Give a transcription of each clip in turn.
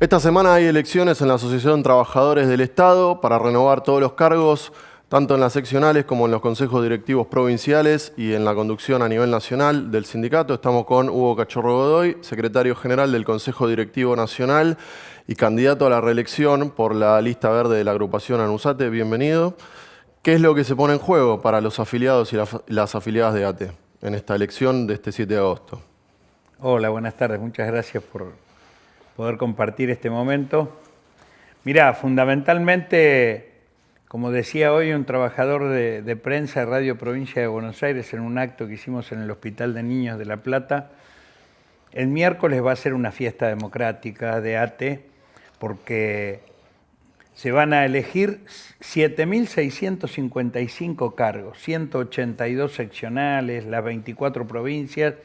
Esta semana hay elecciones en la Asociación Trabajadores del Estado para renovar todos los cargos, tanto en las seccionales como en los consejos directivos provinciales y en la conducción a nivel nacional del sindicato. Estamos con Hugo Cachorro Godoy, secretario general del Consejo Directivo Nacional y candidato a la reelección por la lista verde de la agrupación ANUSATE. Bienvenido. ¿Qué es lo que se pone en juego para los afiliados y las afiliadas de ATE en esta elección de este 7 de agosto? Hola, buenas tardes. Muchas gracias por poder compartir este momento. Mirá, fundamentalmente, como decía hoy un trabajador de, prensa de Radio Provincia de Buenos Aires en un acto que hicimos en el Hospital de Niños de La Plata, el miércoles va a ser una fiesta democrática de ATE porque se van a elegir 7.655 cargos, 182 seccionales, las 24 provincias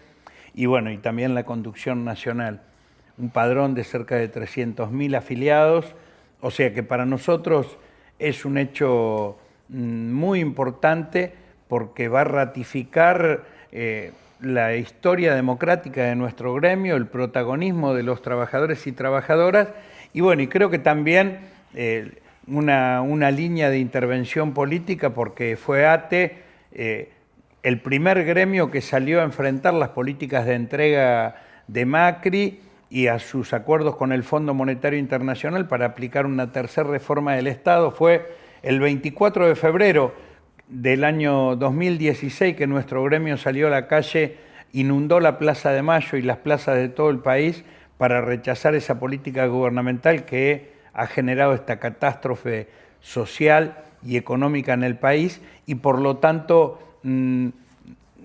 y bueno, y también la conducción nacional un padrón de cerca de 300.000 afiliados, o sea que para nosotros es un hecho mm, muy importante porque va a ratificar eh, la historia democrática de nuestro gremio, el protagonismo de los trabajadores y trabajadoras, y bueno, y creo que también eh, una, línea de intervención política porque fue ATE eh, el primer gremio que salió a enfrentar las políticas de entrega de Macri y a sus acuerdos con el Fondo Monetario Internacional para aplicar una tercera reforma del Estado. Fue el 24 de febrero del año 2016 que nuestro gremio salió a la calle, inundó la Plaza de Mayo y las plazas de todo el país para rechazar esa política gubernamental que ha generado esta catástrofe social y económica en el país y por lo tanto mm,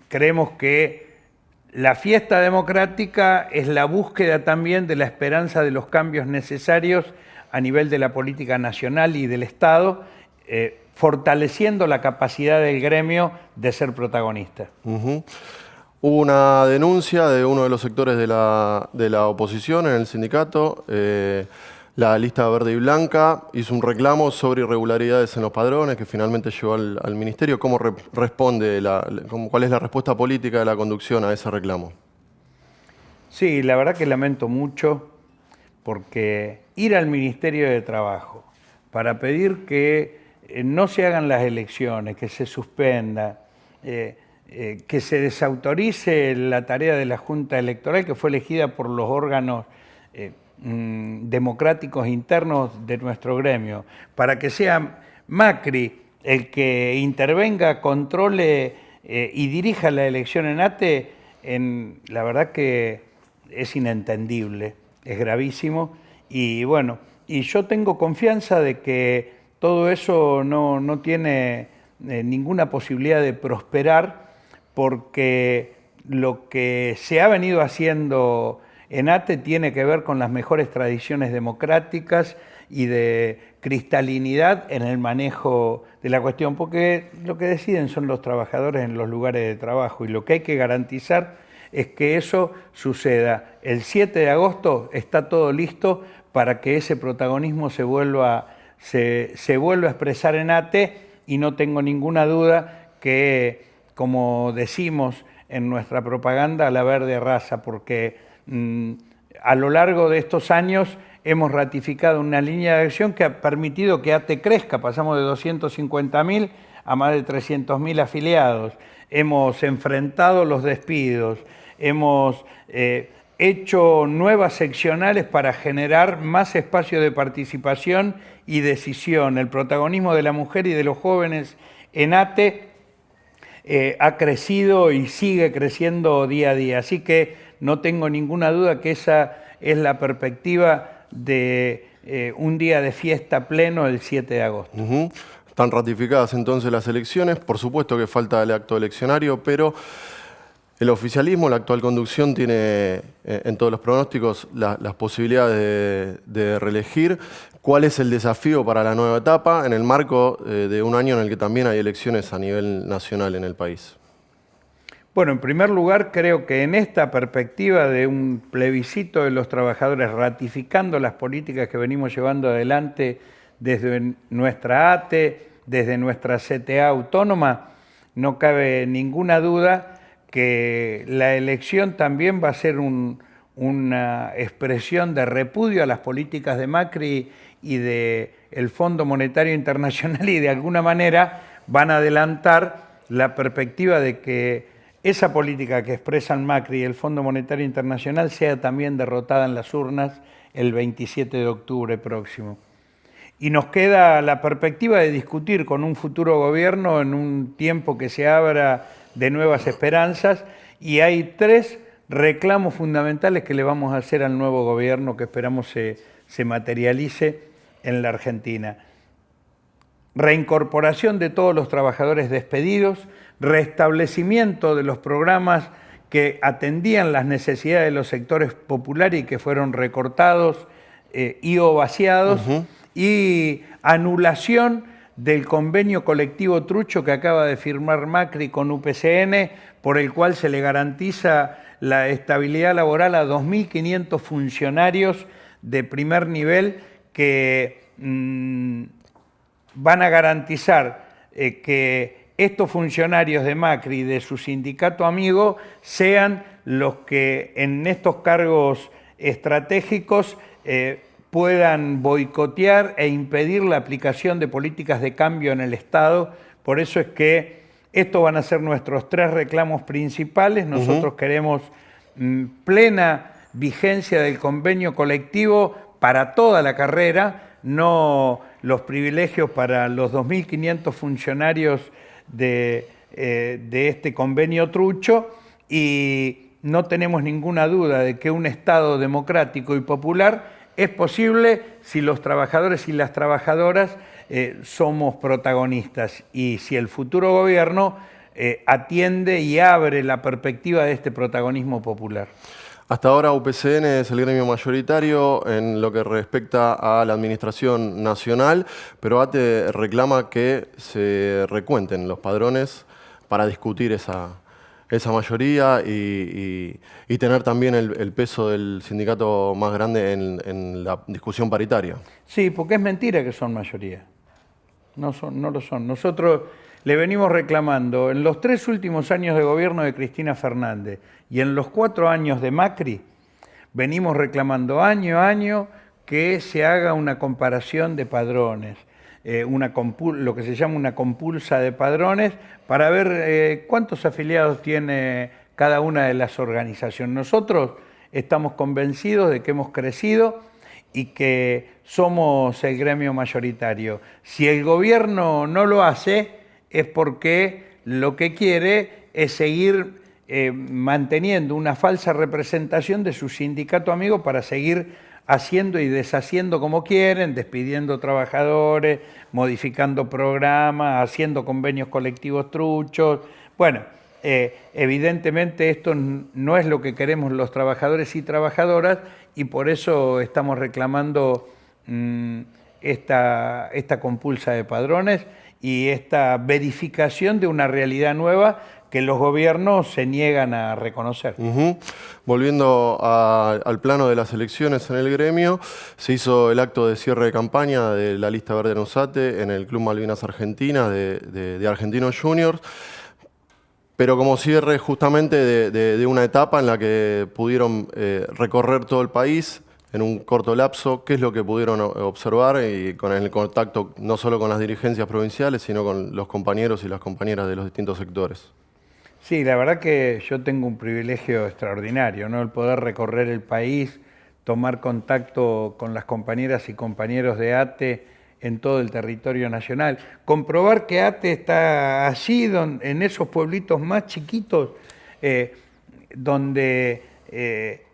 creemos que la fiesta democrática es la búsqueda también de la esperanza de los cambios necesarios a nivel de la política nacional y del Estado, eh, fortaleciendo la capacidad del gremio de ser protagonista. Hubo una denuncia de uno de los sectores de la, oposición en el sindicato. Eh, la lista verde y blanca hizo un reclamo sobre irregularidades en los padrones que finalmente llegó al, ministerio. ¿Cómo responde, cuál es la respuesta política de la conducción a ese reclamo? Sí, la verdad que lamento mucho porque ir al Ministerio de Trabajo para pedir que eh, no se hagan las elecciones, que se suspenda, eh, eh, que se desautorice la tarea de la Junta Electoral que fue elegida por los órganos democráticos internos de nuestro gremio, para que sea Macri el que intervenga, controle eh, y dirija la elección en ATE, en, la verdad que es inentendible, es gravísimo. Y bueno, y yo tengo confianza de que todo eso no, tiene eh, ninguna posibilidad de prosperar porque lo que se ha venido haciendo ENATE tiene que ver con las mejores tradiciones democráticas y de cristalinidad en el manejo de la cuestión, porque lo que deciden son los trabajadores en los lugares de trabajo y lo que hay que garantizar es que eso suceda. El 7 de agosto está todo listo para que ese protagonismo se vuelva, se, se vuelva a expresar en ATE y no tengo ninguna duda que, como decimos en nuestra propaganda, la verde raza, porque a lo largo de estos años hemos ratificado una línea de acción que ha permitido que ATE crezca, pasamos de 250.000 a más de 300.000 afiliados, hemos enfrentado los despidos, hemos eh, hecho nuevas seccionales para generar más espacio de participación y decisión. El protagonismo de la mujer y de los jóvenes en ATE eh, ha crecido y sigue creciendo día a día. Así que no tengo ninguna duda que esa es la perspectiva de eh, un día de fiesta pleno el 7 de agosto. Están ratificadas entonces las elecciones, por supuesto que falta el acto eleccionario, pero el oficialismo, la actual conducción, tiene eh, en todos los pronósticos las posibilidades de, reelegir. ¿Cuál es el desafío para la nueva etapa en el marco eh, de un año en el que también hay elecciones a nivel nacional en el país? Bueno, en primer lugar, creo que en esta perspectiva de un plebiscito de los trabajadores ratificando las políticas que venimos llevando adelante desde nuestra ATE, desde nuestra CTA autónoma, no cabe ninguna duda que la elección también va a ser un, una expresión de repudio a las políticas de Macri y del el Fondo Monetario Internacional y de alguna manera van a adelantar la perspectiva de que esa política que expresan Macri y el Fondo Monetario Internacional sea también derrotada en las urnas el 27 de octubre próximo. Y nos queda la perspectiva de discutir con un futuro gobierno en un tiempo que se abra de nuevas esperanzas y hay tres reclamos fundamentales que le vamos a hacer al nuevo gobierno que esperamos se, se materialice en la Argentina. Reincorporación de todos los trabajadores despedidos, restablecimiento de los programas que atendían las necesidades de los sectores populares y que fueron recortados eh, y o vaciados, y anulación del convenio colectivo trucho que acaba de firmar Macri con UPCN, por el cual se le garantiza la estabilidad laboral a 2.500 funcionarios de primer nivel que mm, van a garantizar eh, que estos funcionarios de Macri y de su sindicato amigo sean los que en estos cargos estratégicos eh, puedan boicotear e impedir la aplicación de políticas de cambio en el Estado. Por eso es que estos van a ser nuestros tres reclamos principales. Nosotros queremos mm, plena vigencia del convenio colectivo para toda la carrera, no los privilegios para los 2.500 funcionarios eh, de, este convenio trucho y no tenemos ninguna duda de que un Estado democrático y popular es posible si los trabajadores y las trabajadoras eh, somos protagonistas y si el futuro gobierno eh, atiende y abre la perspectiva de este protagonismo popular. Hasta ahora UPCN es el gremio mayoritario en lo que respecta a la administración nacional, pero ATE reclama que se recuenten los padrones para discutir esa, esa mayoría y, tener también el, peso del sindicato más grande en, la discusión paritaria. Sí, porque es mentira que son mayoría. No, son, no lo son. Nosotros le venimos reclamando en los tres últimos años de gobierno de Cristina Fernández y en los cuatro años de Macri, venimos reclamando año a año que se haga una comparación de padrones, eh, una lo que se llama una compulsa de padrones, para ver eh, cuántos afiliados tiene cada una de las organizaciones. Nosotros estamos convencidos de que hemos crecido y que somos el gremio mayoritario. Si el gobierno no lo hace, es porque lo que quiere es seguir eh, manteniendo una falsa representación de su sindicato amigo para seguir haciendo y deshaciendo como quieren, despidiendo trabajadores, modificando programas, haciendo convenios colectivos truchos. Bueno, eh, evidentemente esto no es lo que queremos los trabajadores y trabajadoras y por eso estamos reclamando mm, esta, esta compulsa de padrones y esta verificación de una realidad nueva que los gobiernos se niegan a reconocer. Volviendo al plano de las elecciones en el gremio, se hizo el acto de cierre de campaña de la lista verde Nusate en el Club Malvinas Argentina de, Argentinos Juniors, pero como cierre justamente de, una etapa en la que pudieron eh, recorrer todo el país, en un corto lapso, qué es lo que pudieron observar y con el contacto no solo con las dirigencias provinciales, sino con los compañeros y las compañeras de los distintos sectores. Sí, la verdad que yo tengo un privilegio extraordinario, ¿no? El poder recorrer el país, tomar contacto con las compañeras y compañeros de ATE en todo el territorio nacional, comprobar que ATE está allí, en esos pueblitos más chiquitos, eh, donde eh,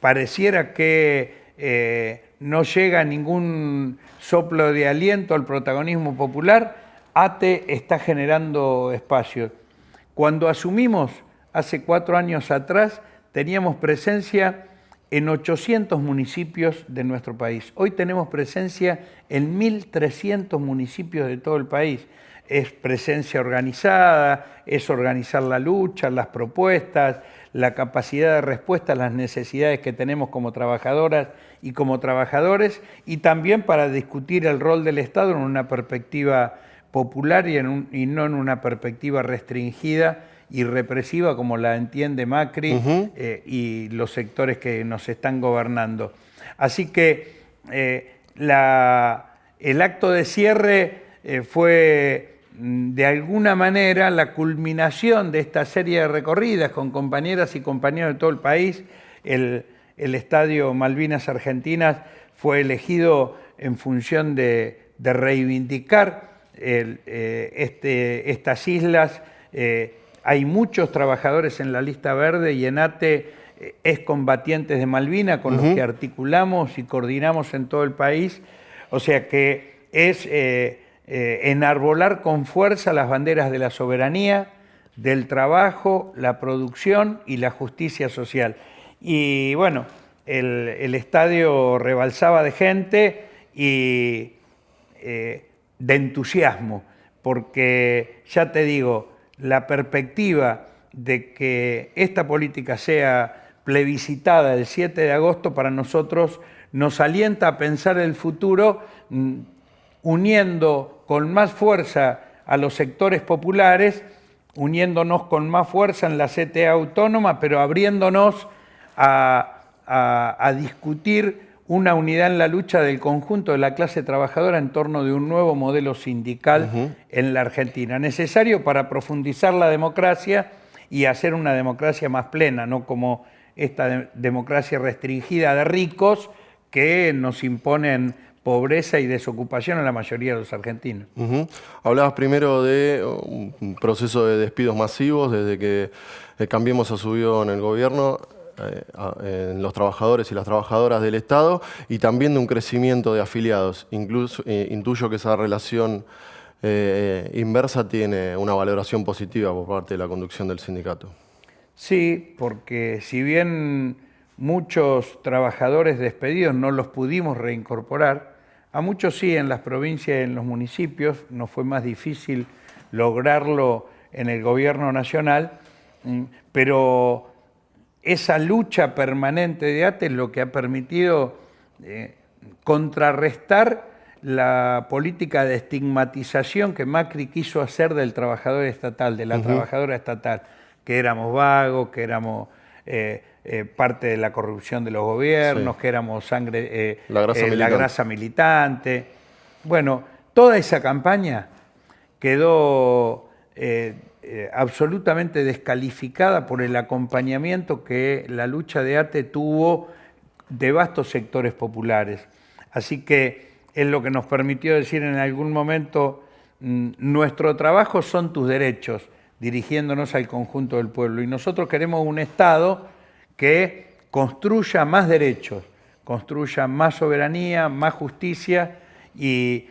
pareciera que eh, no llega ningún soplo de aliento al protagonismo popular, ATE está generando espacios. Cuando asumimos hace cuatro años atrás, teníamos presencia en 800 municipios de nuestro país. Hoy tenemos presencia en 1.300 municipios de todo el país. Es presencia organizada, es organizar la lucha, las propuestas, la capacidad de respuesta a las necesidades que tenemos como trabajadoras y como trabajadores, y también para discutir el rol del Estado en una perspectiva popular y, no en una perspectiva restringida y represiva como la entiende Macri eh, y los sectores que nos están gobernando. Así que eh, el acto de cierre eh, fue de alguna manera la culminación de esta serie de recorridas con compañeras y compañeros de todo el país. El, Estadio Malvinas Argentinas fue elegido en función de, reivindicar este, estas islas hay muchos trabajadores en la lista verde y ENATE eh, es combatientes de Malvina con los que articulamos y coordinamos en todo el país. O sea que es eh, eh, enarbolar con fuerza las banderas de la soberanía, del trabajo, la producción y la justicia social. Y bueno, el, estadio rebalsaba de gente y de entusiasmo, porque ya te digo, la perspectiva de que esta política sea plebiscitada el 7 de agosto para nosotros nos alienta a pensar el futuro mm, uniendo con más fuerza a los sectores populares, uniéndonos con más fuerza en la CTA autónoma, pero abriéndonos a, a discutir una unidad en la lucha del conjunto de la clase trabajadora en torno de un nuevo modelo sindical en la Argentina, necesario para profundizar la democracia y hacer una democracia más plena, no como esta democracia restringida de ricos que nos imponen pobreza y desocupación a la mayoría de los argentinos. Hablabas primero de un proceso de despidos masivos desde que eh, Cambiemos ha subido en el gobierno. Eh, en los trabajadores y las trabajadoras del Estado y también de un crecimiento de afiliados. Incluso eh, intuyo que esa relación eh, inversa tiene una valoración positiva por parte de la conducción del sindicato. Sí, porque si bien muchos trabajadores despedidos no los pudimos reincorporar, a muchos sí en las provincias y en los municipios, nos fue más difícil lograrlo en el gobierno nacional, mm, pero esa lucha permanente de ATE es lo que ha permitido eh, contrarrestar la política de estigmatización que Macri quiso hacer del trabajador estatal, de la trabajadora estatal, que éramos vagos, que éramos parte de la corrupción de los gobiernos, que éramos sangre, la grasa militante. Bueno, toda esa campaña quedó eh, absolutamente descalificada por el acompañamiento que la lucha de ATE tuvo de vastos sectores populares. Así que es lo que nos permitió decir en algún momento, mm, nuestro trabajo son tus derechos, dirigiéndonos al conjunto del pueblo. Y nosotros queremos un Estado que construya más derechos, construya más soberanía, más justicia y,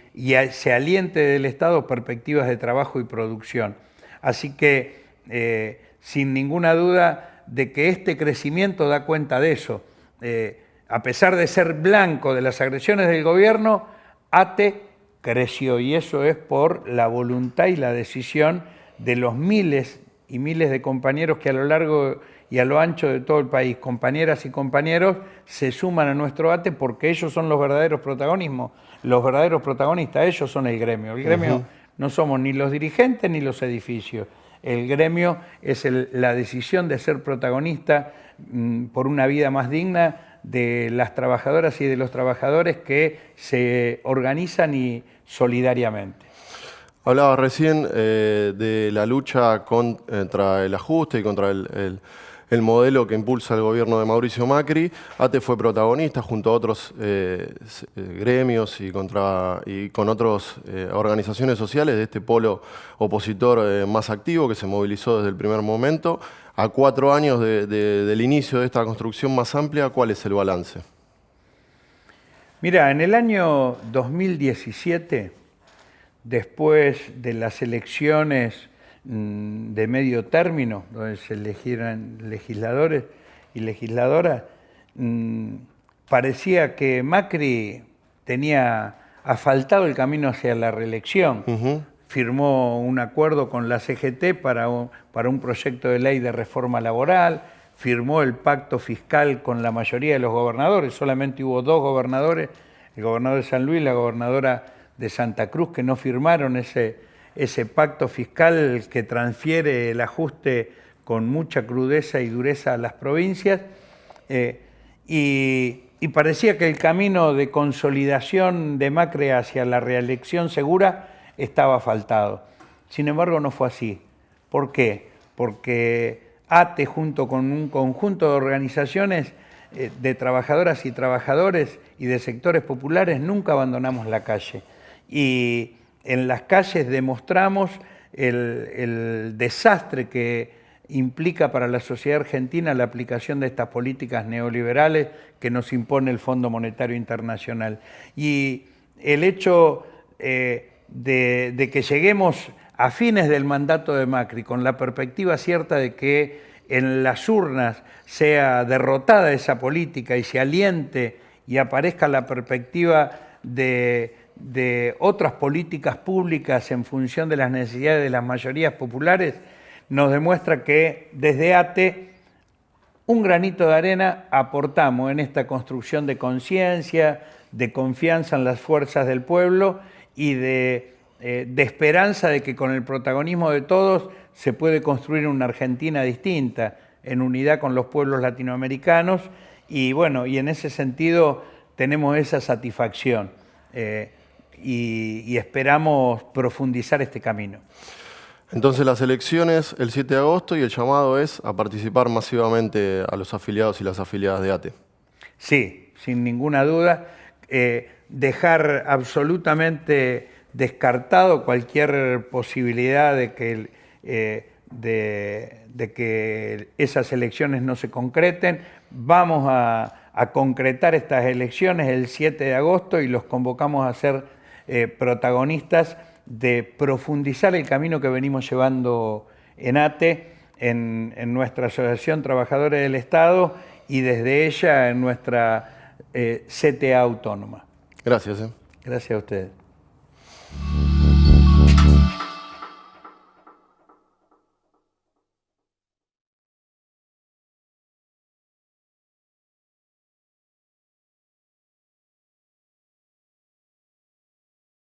se aliente del Estado perspectivas de trabajo y producción. Así que, eh, sin ninguna duda de que este crecimiento da cuenta de eso. Eh, a pesar de ser blanco de las agresiones del gobierno, ATE creció y eso es por la voluntad y la decisión de los miles y miles de compañeros que a lo largo y a lo ancho de todo el país, compañeras y compañeros, se suman a nuestro ATE porque ellos son los verdaderos protagonismos, los verdaderos protagonistas, ellos son el gremio. El gremio no somos ni los dirigentes ni los edificios. El gremio es la decisión de ser protagonista mm, por una vida más digna de las trabajadoras y de los trabajadores que se organizan y solidariamente. Hablaba recién eh, de la lucha contra el ajuste y contra el el modelo que impulsa el gobierno de Mauricio Macri. ATE fue protagonista junto a otros eh, eh, gremios y, con otras organizaciones sociales de este polo opositor más activo que se movilizó desde el primer momento. A cuatro años del inicio de esta construcción más amplia, ¿cuál es el balance? Mira, en el año 2017, después de las elecciones Mm, de medio término, donde se elegieran legisladores y legisladoras, mm, parecía que Macri tenía asfaltado el camino hacia la reelección. Firmó un acuerdo con la CGT para un, para un proyecto de ley de reforma laboral, firmó el pacto fiscal con la mayoría de los gobernadores, solamente hubo dos gobernadores, el gobernador de San Luis y la gobernadora de Santa Cruz, que no firmaron ese, ese pacto fiscal que transfiere el ajuste con mucha crudeza y dureza a las provincias, eh, y, parecía que el camino de consolidación de Macri hacia la reelección segura estaba faltado. Sin embargo, no fue así. ¿Por qué? Porque ATE, junto con un conjunto de organizaciones eh, de trabajadoras y trabajadores y de sectores populares, nunca abandonamos la calle. Y en las calles demostramos el, desastre que implica para la sociedad argentina la aplicación de estas políticas neoliberales que nos impone el Fondo Monetario Internacional. Y el hecho eh, de, que lleguemos a fines del mandato de Macri con la perspectiva cierta de que en las urnas sea derrotada esa política y se aliente y aparezca la perspectiva de, otras políticas públicas en función de las necesidades de las mayorías populares, nos demuestra que desde ATE un granito de arena aportamos en esta construcción de conciencia, de confianza en las fuerzas del pueblo y de eh, de esperanza de que con el protagonismo de todos se puede construir una Argentina distinta, en unidad con los pueblos latinoamericanos, y bueno, y en ese sentido tenemos esa satisfacción. Eh, y, esperamos profundizar este camino. Entonces las elecciones el 7 de agosto y el llamado es a participar masivamente a los afiliados y las afiliadas de ATE. Sí, sin ninguna duda. Eh, dejar absolutamente descartado cualquier posibilidad de que, eh, de, que esas elecciones no se concreten. Vamos a, concretar estas elecciones el 7 de agosto y los convocamos a ser eh, protagonistas de profundizar el camino que venimos llevando en ATE, en, nuestra Asociación Trabajadores del Estado y desde ella en nuestra eh, CTA autónoma. Gracias. Gracias a ustedes.